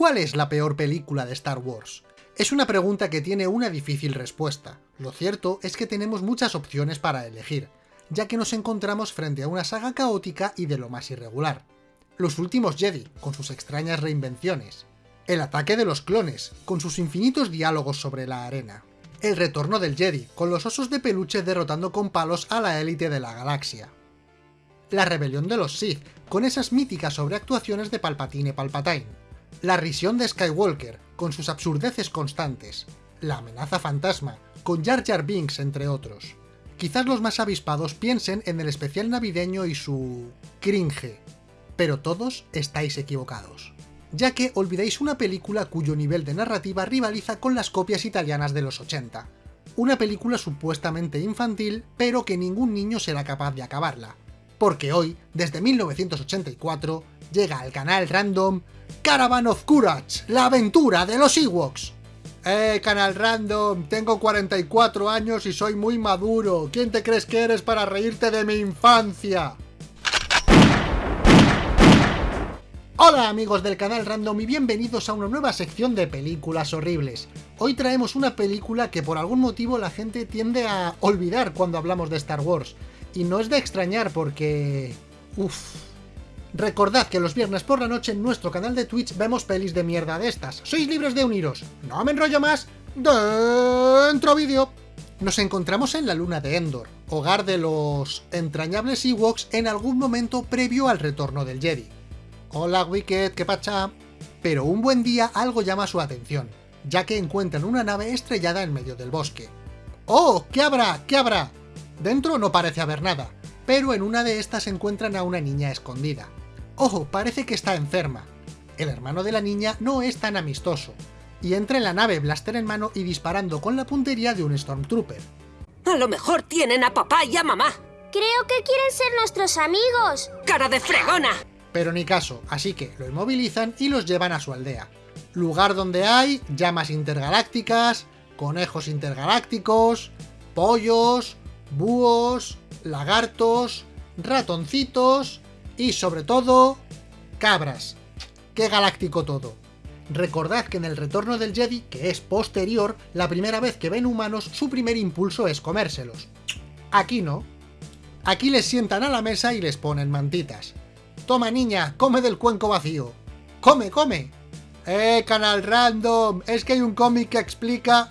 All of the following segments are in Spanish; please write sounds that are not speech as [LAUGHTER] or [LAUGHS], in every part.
¿Cuál es la peor película de Star Wars? Es una pregunta que tiene una difícil respuesta. Lo cierto es que tenemos muchas opciones para elegir, ya que nos encontramos frente a una saga caótica y de lo más irregular. Los últimos Jedi, con sus extrañas reinvenciones. El ataque de los clones, con sus infinitos diálogos sobre la arena. El retorno del Jedi, con los osos de peluche derrotando con palos a la élite de la galaxia. La rebelión de los Sith, con esas míticas sobreactuaciones de Palpatine Palpatine la risión de Skywalker, con sus absurdeces constantes, la amenaza fantasma, con Jar Jar Binks entre otros. Quizás los más avispados piensen en el especial navideño y su... cringe, pero todos estáis equivocados, ya que olvidáis una película cuyo nivel de narrativa rivaliza con las copias italianas de los 80. Una película supuestamente infantil, pero que ningún niño será capaz de acabarla. Porque hoy, desde 1984, llega al canal random Caravan of Courage, la aventura de los Ewoks. Eh, canal random, tengo 44 años y soy muy maduro. ¿Quién te crees que eres para reírte de mi infancia? Hola amigos del canal Random y bienvenidos a una nueva sección de películas horribles. Hoy traemos una película que por algún motivo la gente tiende a olvidar cuando hablamos de Star Wars. Y no es de extrañar porque... Uff, Recordad que los viernes por la noche en nuestro canal de Twitch vemos pelis de mierda de estas. Sois libres de uniros. No me enrollo más. Dentro vídeo. Nos encontramos en la luna de Endor, hogar de los entrañables Ewoks en algún momento previo al retorno del Jedi. Hola Wicked, ¿qué pacha? Pero un buen día algo llama su atención, ya que encuentran una nave estrellada en medio del bosque. ¡Oh! ¿Qué habrá? ¿Qué habrá? Dentro no parece haber nada, pero en una de estas encuentran a una niña escondida. Ojo, parece que está enferma. El hermano de la niña no es tan amistoso, y entra en la nave blaster en mano y disparando con la puntería de un Stormtrooper. A lo mejor tienen a papá y a mamá. Creo que quieren ser nuestros amigos. ¡Cara de fregona! Pero ni caso, así que lo inmovilizan y los llevan a su aldea. Lugar donde hay llamas intergalácticas, conejos intergalácticos, pollos, búhos, lagartos, ratoncitos y sobre todo, cabras. ¡Qué galáctico todo! Recordad que en el retorno del Jedi, que es posterior, la primera vez que ven humanos, su primer impulso es comérselos. Aquí no. Aquí les sientan a la mesa y les ponen mantitas. Toma niña, come del cuenco vacío. ¡Come, come! ¡Eh, canal random! Es que hay un cómic que explica...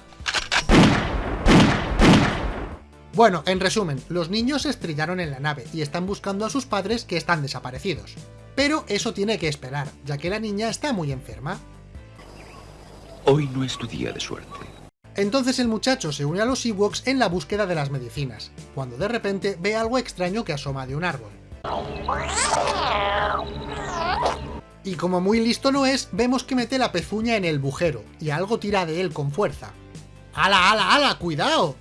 Bueno, en resumen, los niños se estrellaron en la nave y están buscando a sus padres que están desaparecidos. Pero eso tiene que esperar, ya que la niña está muy enferma. Hoy no es tu día de suerte. Entonces el muchacho se une a los Ewoks en la búsqueda de las medicinas, cuando de repente ve algo extraño que asoma de un árbol. Y como muy listo no es, vemos que mete la pezuña en el bujero, y algo tira de él con fuerza. ¡Hala, ala, ala! ¡Cuidado!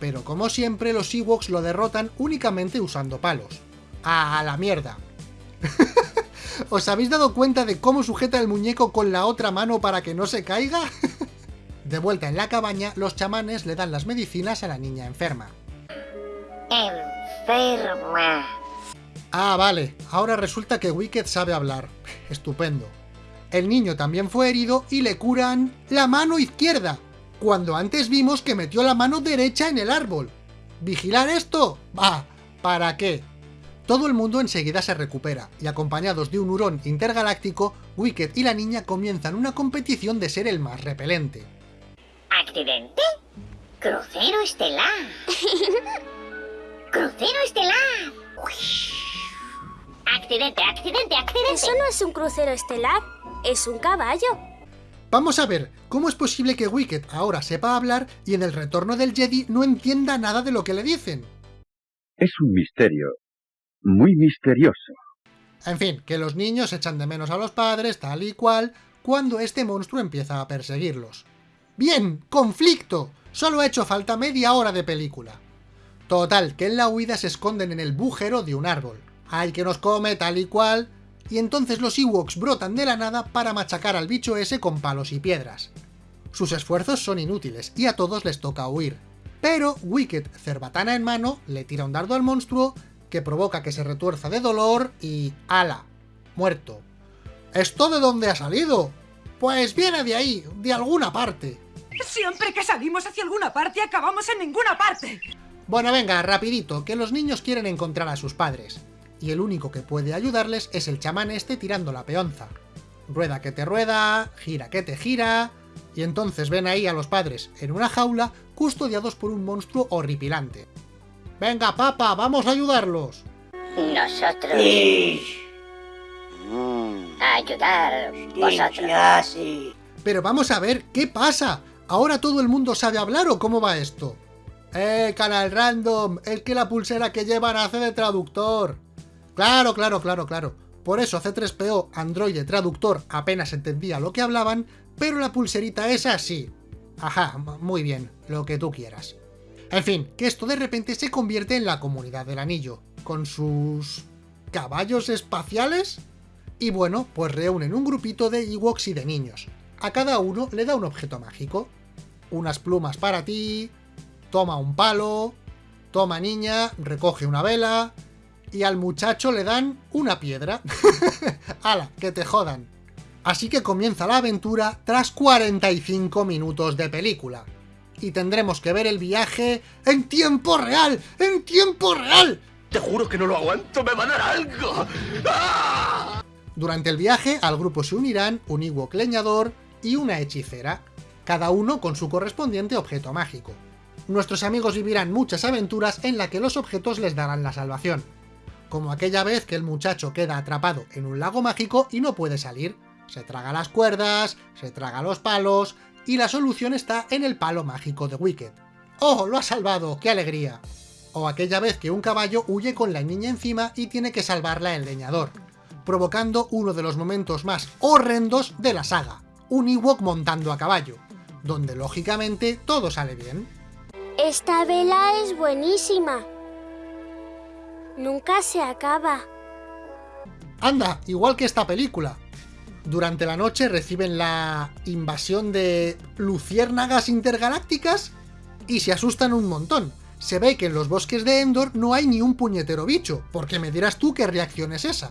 Pero como siempre los Ewoks lo derrotan únicamente usando palos. ¡A la mierda! [LAUGHS] ¿Os habéis dado cuenta de cómo sujeta el muñeco con la otra mano para que no se caiga? [LAUGHS] de vuelta en la cabaña, los chamanes le dan las medicinas a la niña enferma. Enferma. Ah, vale, ahora resulta que Wicked sabe hablar. Estupendo. El niño también fue herido y le curan la mano izquierda cuando antes vimos que metió la mano derecha en el árbol. ¿Vigilar esto? Bah, ¿para qué? Todo el mundo enseguida se recupera, y acompañados de un hurón intergaláctico, Wicked y la niña comienzan una competición de ser el más repelente. ¿Accidente? Crucero estelar. [LAUGHS] Crucero estelar. Accidente, accidente, accidente. Eso no es un crucero estelar, es un caballo. Vamos a ver, ¿cómo es posible que Wicked ahora sepa hablar y en el retorno del Jedi no entienda nada de lo que le dicen? Es un misterio. Muy misterioso. En fin, que los niños echan de menos a los padres, tal y cual, cuando este monstruo empieza a perseguirlos. ¡Bien! ¡Conflicto! Solo ha hecho falta media hora de película. Total, que en la huida se esconden en el bujero de un árbol. ¡Ay, que nos come, tal y cual! Y entonces los Ewoks brotan de la nada para machacar al bicho ese con palos y piedras. Sus esfuerzos son inútiles, y a todos les toca huir. Pero Wicked, cerbatana en mano, le tira un dardo al monstruo, que provoca que se retuerza de dolor y... ¡Ala! Muerto. ¿Esto de dónde ha salido? Pues viene de ahí, de alguna parte. Siempre que salimos hacia alguna parte acabamos en ninguna parte. Bueno, venga, rapidito, que los niños quieren encontrar a sus padres. Y el único que puede ayudarles es el chamán este tirando la peonza. Rueda que te rueda, gira que te gira... Y entonces ven ahí a los padres en una jaula custodiados por un monstruo horripilante. ¡Venga, papa, vamos a ayudarlos! Nosotros. A ayudar vosotros. Pero vamos a ver, ¿qué pasa? ¿Ahora todo el mundo sabe hablar o cómo va esto? ¡Eh, canal random! Es que la pulsera que llevan hace de traductor. Claro, claro, claro, claro. Por eso C3PO, androide traductor, apenas entendía lo que hablaban, pero la pulserita es así. Ajá, muy bien, lo que tú quieras. En fin, que esto de repente se convierte en la comunidad del anillo, con sus... caballos espaciales. Y bueno, pues reúnen un grupito de Ewoks y de niños. A cada uno le da un objeto mágico. Unas plumas para ti, toma un palo, toma niña, recoge una vela, y al muchacho le dan una piedra. [LAUGHS] ¡Hala, que te jodan! Así que comienza la aventura tras 45 minutos de película. Y tendremos que ver el viaje en tiempo real, en tiempo real. Te juro que no lo aguanto, me va a dar algo. ¡Ah! Durante el viaje al grupo se unirán un Ewok leñador y una hechicera, cada uno con su correspondiente objeto mágico. Nuestros amigos vivirán muchas aventuras en las que los objetos les darán la salvación, como aquella vez que el muchacho queda atrapado en un lago mágico y no puede salir. Se traga las cuerdas, se traga los palos, y la solución está en el palo mágico de Wicked. ¡Oh, lo ha salvado! ¡Qué alegría! O aquella vez que un caballo huye con la niña encima y tiene que salvarla el leñador, provocando uno de los momentos más horrendos de la saga, un Ewok montando a caballo, donde lógicamente todo sale bien. Esta vela es buenísima. Nunca se acaba. Anda, igual que esta película. Durante la noche reciben la invasión de luciérnagas intergalácticas y se asustan un montón. Se ve que en los bosques de Endor no hay ni un puñetero bicho, porque me dirás tú qué reacción es esa.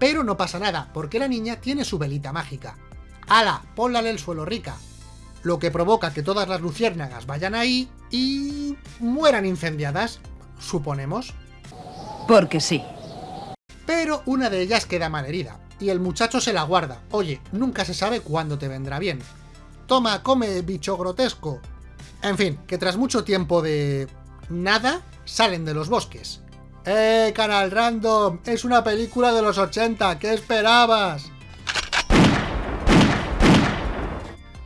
Pero no pasa nada, porque la niña tiene su velita mágica. ¡Hala! Ponla en el suelo rica. Lo que provoca que todas las luciérnagas vayan ahí y... mueran incendiadas, suponemos. Porque sí. Pero una de ellas queda malherida, y el muchacho se la guarda. Oye, nunca se sabe cuándo te vendrá bien. Toma, come, bicho grotesco. En fin, que tras mucho tiempo de... nada, salen de los bosques. ¡Eh, canal random! ¡Es una película de los 80! ¿Qué esperabas?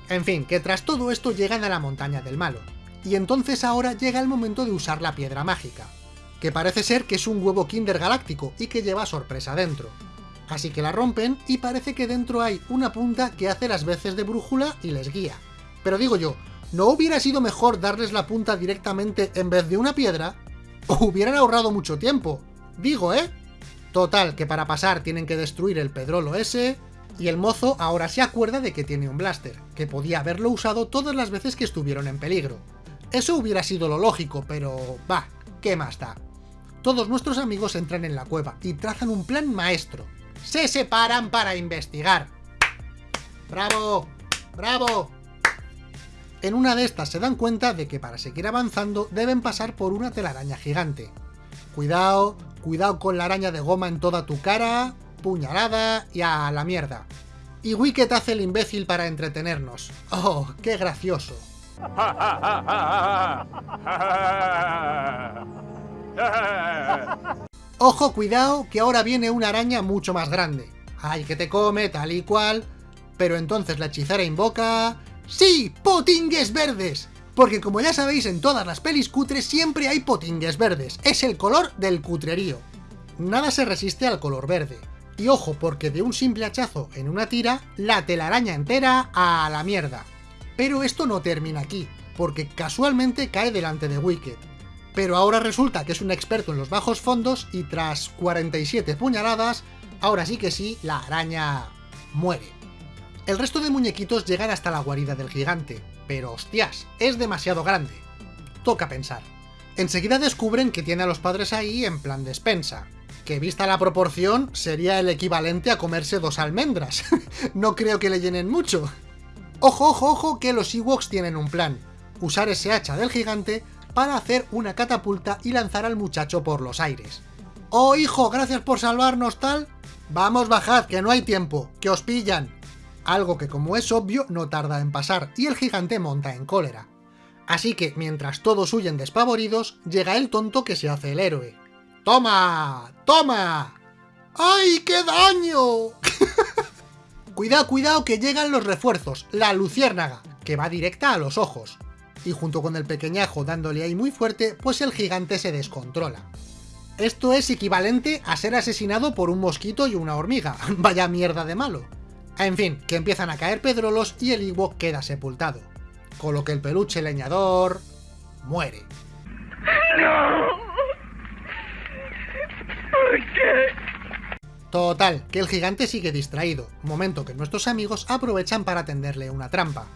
En fin, que tras todo esto llegan a la montaña del malo. Y entonces ahora llega el momento de usar la piedra mágica, que parece ser que es un huevo kinder galáctico y que lleva sorpresa dentro. Así que la rompen y parece que dentro hay una punta que hace las veces de brújula y les guía. Pero digo yo, ¿no hubiera sido mejor darles la punta directamente en vez de una piedra? ¿O hubieran ahorrado mucho tiempo? Digo, ¿eh? Total, que para pasar tienen que destruir el pedrolo ese, y el mozo ahora se acuerda de que tiene un blaster, que podía haberlo usado todas las veces que estuvieron en peligro. Eso hubiera sido lo lógico, pero... bah, ¿qué más da? Todos nuestros amigos entran en la cueva y trazan un plan maestro. Se separan para investigar. ¡Bravo! ¡Bravo! En una de estas se dan cuenta de que para seguir avanzando deben pasar por una telaraña gigante. Cuidado, cuidado con la araña de goma en toda tu cara, puñalada y a la mierda. Y Wicked hace el imbécil para entretenernos. ¡Oh, qué gracioso! [LAUGHS] [LAUGHS] Ojo, cuidado, que ahora viene una araña mucho más grande. Ay, que te come, tal y cual. Pero entonces la hechicera invoca... ¡Sí! ¡Potingues verdes! Porque como ya sabéis, en todas las pelis cutres siempre hay potingues verdes. Es el color del cutrerío. Nada se resiste al color verde. Y ojo, porque de un simple hachazo en una tira, la telaraña entera a la mierda. Pero esto no termina aquí, porque casualmente cae delante de Wicked. Pero ahora resulta que es un experto en los bajos fondos y tras 47 puñaladas, ahora sí que sí, la araña muere. El resto de muñequitos llegan hasta la guarida del gigante, pero hostias, es demasiado grande. Toca pensar. Enseguida descubren que tiene a los padres ahí en plan despensa. que vista la proporción sería el equivalente a comerse dos almendras. [LAUGHS] no creo que le llenen mucho. Ojo, ojo, ojo, que los Ewoks tienen un plan. Usar ese hacha del gigante para hacer una catapulta y lanzar al muchacho por los aires. ¡Oh, hijo, gracias por salvarnos, tal! Vamos, bajad, que no hay tiempo, que os pillan. Algo que, como es obvio, no tarda en pasar, y el gigante monta en cólera. Así que, mientras todos huyen despavoridos, llega el tonto que se hace el héroe. ¡Toma! ¡Toma! ¡Ay, qué daño! [LAUGHS] cuidado, cuidado, que llegan los refuerzos, la luciérnaga, que va directa a los ojos. Y junto con el pequeñajo dándole ahí muy fuerte, pues el gigante se descontrola. Esto es equivalente a ser asesinado por un mosquito y una hormiga. [LAUGHS] Vaya mierda de malo. En fin, que empiezan a caer pedrolos y el Ewok queda sepultado. Con lo que el peluche leñador... muere. ¿Por qué? Total, que el gigante sigue distraído, momento que nuestros amigos aprovechan para tenderle una trampa.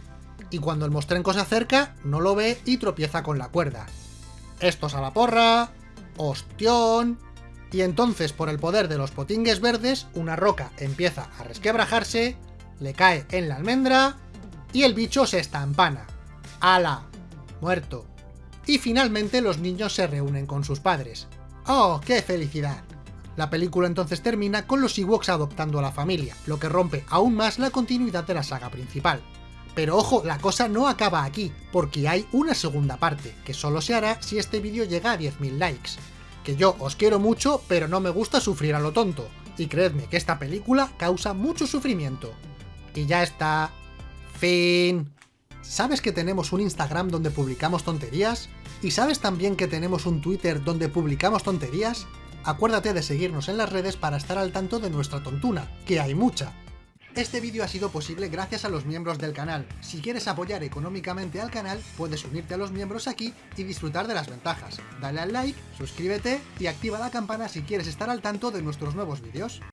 Y cuando el mostrenco se acerca, no lo ve y tropieza con la cuerda. Estos a la porra, ¡Ostión! Y entonces, por el poder de los potingues verdes, una roca empieza a resquebrajarse, le cae en la almendra, y el bicho se estampana. ¡Hala! Muerto. Y finalmente los niños se reúnen con sus padres. ¡Oh, qué felicidad! La película entonces termina con los Ewoks adoptando a la familia, lo que rompe aún más la continuidad de la saga principal. Pero ojo, la cosa no acaba aquí, porque hay una segunda parte, que solo se hará si este vídeo llega a 10.000 likes. Que yo os quiero mucho, pero no me gusta sufrir a lo tonto, y creedme que esta película causa mucho sufrimiento. Y ya está. Fin. ¿Sabes que tenemos un Instagram donde publicamos tonterías? ¿Y sabes también que tenemos un Twitter donde publicamos tonterías? Acuérdate de seguirnos en las redes para estar al tanto de nuestra tontuna, que hay mucha. Este vídeo ha sido posible gracias a los miembros del canal. Si quieres apoyar económicamente al canal, puedes unirte a los miembros aquí y disfrutar de las ventajas. Dale al like, suscríbete y activa la campana si quieres estar al tanto de nuestros nuevos vídeos.